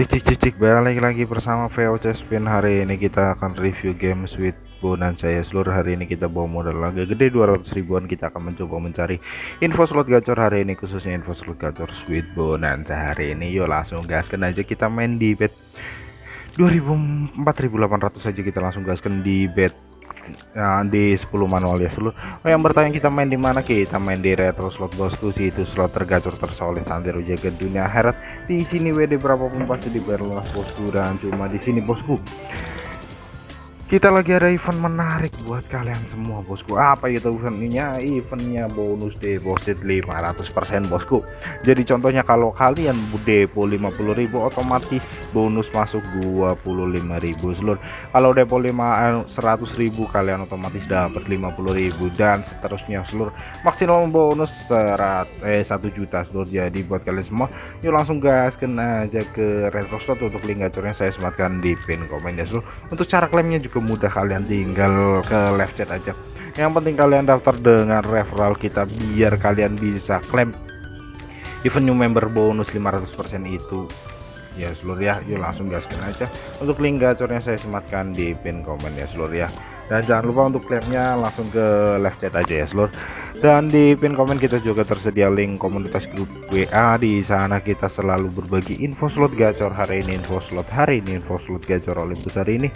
Cik cik cik cik balik lagi bersama VOC Spin. Hari ini kita akan review game Sweet Bonanza ya seluruh hari ini kita bawa modal lagi gede 200 ribuan. Kita akan mencoba mencari info slot gacor. Hari ini khususnya info slot gacor Sweet Bonanza hari ini yuk langsung gaskan aja. Kita main di bet 2000 4800 saja kita langsung gaskan di bet ya, di 10 manual ya seluruh. Oh, yang bertanya kita main di mana? Kita main di retro slot bosku sih itu slot tergacor tersolid santero jaga dunia heret di sini WD berapapun pasti dibayar bosku dan cuma di sini bosku kita lagi ada event menarik buat kalian semua bosku. Apa itu eventnya? Eventnya bonus deposit 500% bosku. Jadi contohnya kalau kalian depo 50.000 otomatis bonus masuk 25.000 seluruh kalau depo 5 100.000 kalian otomatis dapat 50.000 dan seterusnya seluruh maksimal bonus serat eh 1 juta seluruh jadi buat kalian semua yuk langsung gas kena aja ke retro slot untuk link gacornya saya sematkan di pin komen ya seluruh untuk cara klaimnya juga mudah kalian tinggal ke live chat aja. Yang penting kalian daftar dengan referral kita biar kalian bisa klaim event new member bonus 500% itu. Ya seluruh ya. Yuk langsung gaskan aja. Untuk link gacornya saya sematkan di pin komen ya seluruh ya. Dan jangan lupa untuk klaimnya langsung ke live chat aja ya seluruh. Dan di pin komen kita juga tersedia link komunitas grup WA di sana kita selalu berbagi info slot gacor hari ini info slot hari ini info slot gacor Olympus hari ini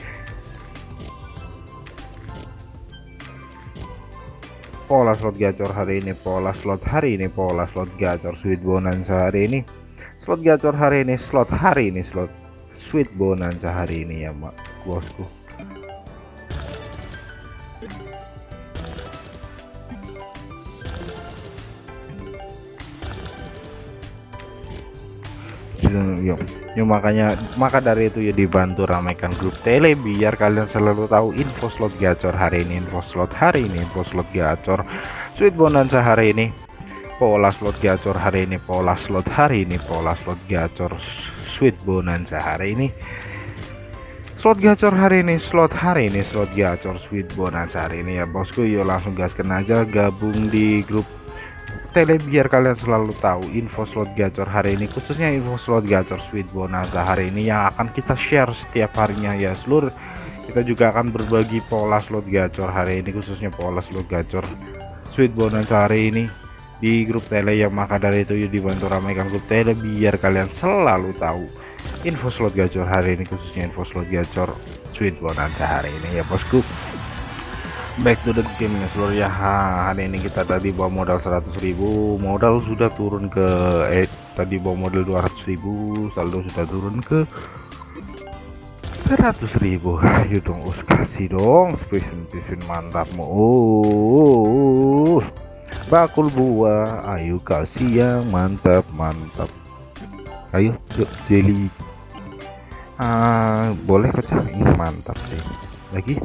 pola slot gacor hari ini pola slot hari ini pola slot gacor sweet bonanza hari ini. Slot gacor hari ini slot hari ini slot sweet bonanza hari ini ya mak bosku yuk. Yuk makanya maka dari itu ya dibantu ramaikan grup tele biar kalian selalu tahu info slot gacor hari ini info slot hari ini info slot gacor sweet bonanza hari ini pola slot gacor hari ini pola slot hari ini pola slot gacor sweet bonanza hari ini. Slot gacor hari ini slot hari ini slot gacor sweet bonanza hari ini. Ya bosku yuk langsung gaskan aja gabung di grup tele biar kalian selalu tahu info slot gacor hari ini khususnya info slot gacor sweet bonanza hari ini yang akan kita share setiap harinya ya. Seluruh kita juga akan berbagi pola slot gacor hari ini khususnya pola slot gacor sweet bonanza hari ini di grup tele yang maka dari itu yuk dibantu ramaikan grup tele biar kalian selalu tahu info slot gacor hari ini khususnya info slot gacor sweet bonanza hari ini ya bosku back to the game ya seluruh ya hari ini kita tadi bawa modal 100.000 modal sudah turun ke eh tadi bawa modal 200.000 saldo sudah turun ke 100.000 ayo dong us kasih dong. Spesimen spesimen mantapmu. Oh bakul buah. Ayo kasih yang mantap mantap. Ayo yuk jelly. Ah boleh pecah? Ini mantap sih lagi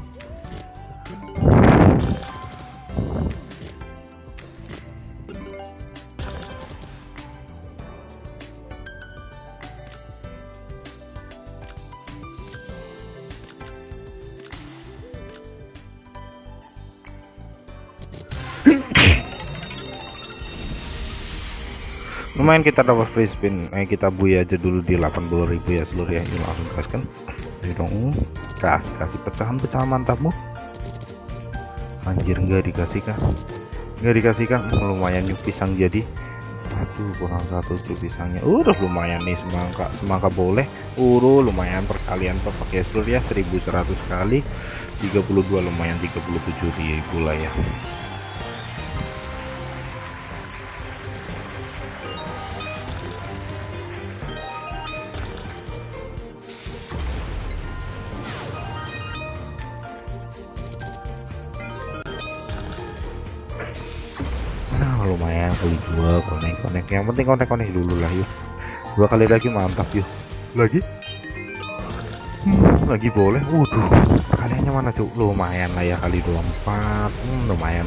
lumayan kita dapat free spin. Eh kita buy aja dulu di 80.000 ya seluruh ya. Ini langsung kaskan ini dong. Kasih kasih pecahan-pecahan mantapmu anjir enggak dikasih kah? Enggak dikasih kah? Lumayan yuk pisang jadi. Aduh kurang satu tuh pisangnya. Udah lumayan nih semangka semangka boleh. Uru lumayan perkalian pakai seluruh ya 1100 kali. 32 lumayan 37 ribu lah ya lumayan kali dua konek konek. Yang penting konek konek dulu lah yuk. Dua kali lagi mantap yuk. Lagi? Hmm, lagi boleh. Waduh kaliannya mana tuh lumayan lah ya kali 24 hmm, lumayan.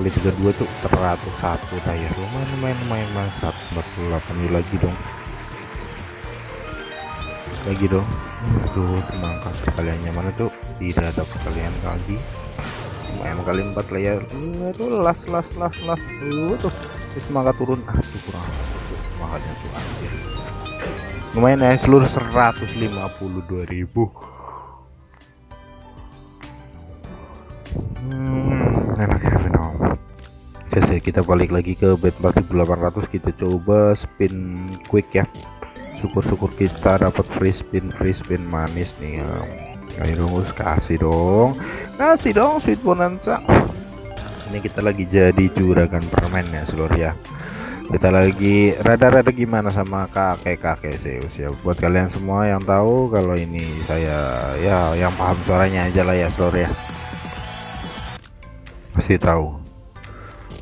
Kali 32 tuh teratur satu saya lumayan lumayan lumayan lumayan. 148 yuk lagi dong. Lagi dong. Aduh semangka kaliannya mana tuh tidak ada kalian lagi lumayan kali empat layar itu las las las las. Tuh. Tuh semangat turun. Tuh kurang. Semangatnya tuh anjir. Lumayan ya seluruh 152.000 hmm, enak ya Venom Oke, kita balik lagi ke bet 4800 kita coba spin quick ya. Syukur-syukur kita dapat free spin free spin manis nih ya. Ayo dong kasih dong. Kasih dong sweet bonanza. Ini kita lagi jadi juragan permen ya seluruh ya. Kita lagi rada-rada gimana sama kakek-kakek Zeus ya. Buat kalian semua yang tahu kalau ini saya ya yang paham suaranya aja lah ya seluruh ya. Pasti tahu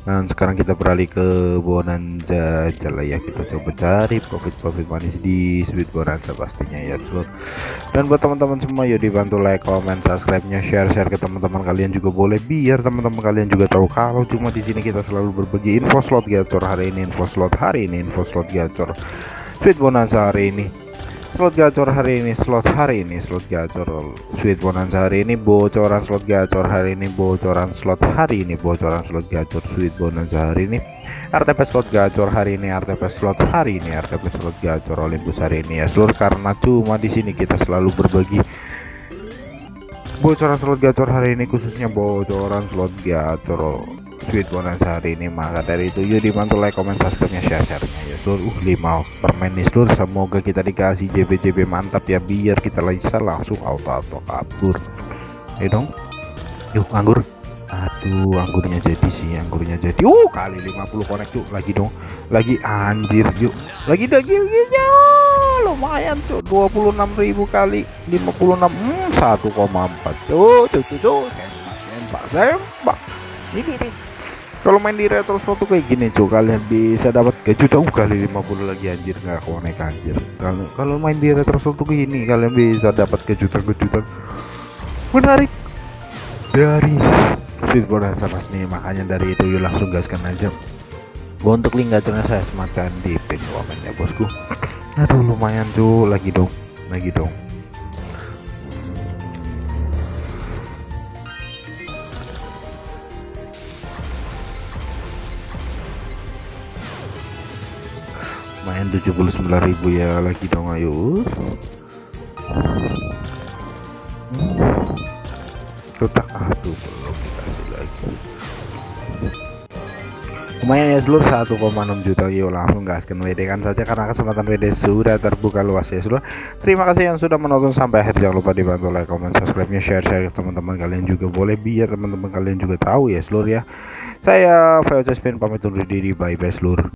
dan sekarang kita beralih ke bonanza aja lah ya kita coba cari profit-profit manis di sweet bonanza pastinya ya seluruh dan buat teman-teman semua yuk dibantu like comment subscribe nya share share ke teman-teman kalian juga boleh biar teman-teman kalian juga tahu kalau cuma di sini kita selalu berbagi info slot gacor hari ini info slot hari ini info slot gacor sweet bonanza hari ini slot gacor hari ini slot hari ini slot gacor. Sweet bonanza hari ini bocoran slot gacor hari ini bocoran slot hari ini bocoran slot gacor. Sweet bonanza hari ini RTP slot gacor hari ini RTP slot hari ini RTP slot gacor Olympus hari ini. Ya seluruh karena cuma di sini kita selalu berbagi bocoran slot gacor hari ini khususnya bocoran slot gacor sweet bonanza hari ini maka dari itu yuk dibantu like comment subscribe nya share share nya ya seluruh uh 5 permen nih seluruh. Semoga kita dikasih JB JB mantap ya biar kita bisa langsung auto auto kabur. Ayo dong. Yuk anggur. Aduh anggurnya jadi sih anggurnya jadi. Uh kali 50 connect yuk lagi dong. Lagi anjir yuk. Lagi lagi lagi lumayan tuh 26.000 kali 56 hmm, 1,4 tuh tuh tuh tuh sempak sempak sempak. Ini nih kalau main di retro slot tuh kayak gini cuy kalian bisa dapat kejutan uh, kali 50 lagi anjir. Nggak konek anjir. Kalau kalau main di retro slot tuh gini kalian bisa dapat kejutan-kejutan. Menarik. Dari bonanza pas nih makanya dari itu yuk langsung gaskan aja. Untuk link gacornya saya sematkan di pin komen ya bosku. Aduh lumayan cuy lagi dong lagi dong main 79.000 ya lagi dong ayo. Kotak aduh belum dikasih lagi. Lumayan ya seluruh 1,6 juta. Yuk langsung gaskan WD kan saja karena kesempatan WD sudah terbuka luas ya seluruh terima kasih yang sudah menonton sampai akhir. Jangan lupa dibantu like comment subscribe nya share share ke teman-teman kalian juga boleh biar teman-teman kalian juga tahu ya seluruh ya. Saya VOC Spin pamit undur diri. Bye bye seluruh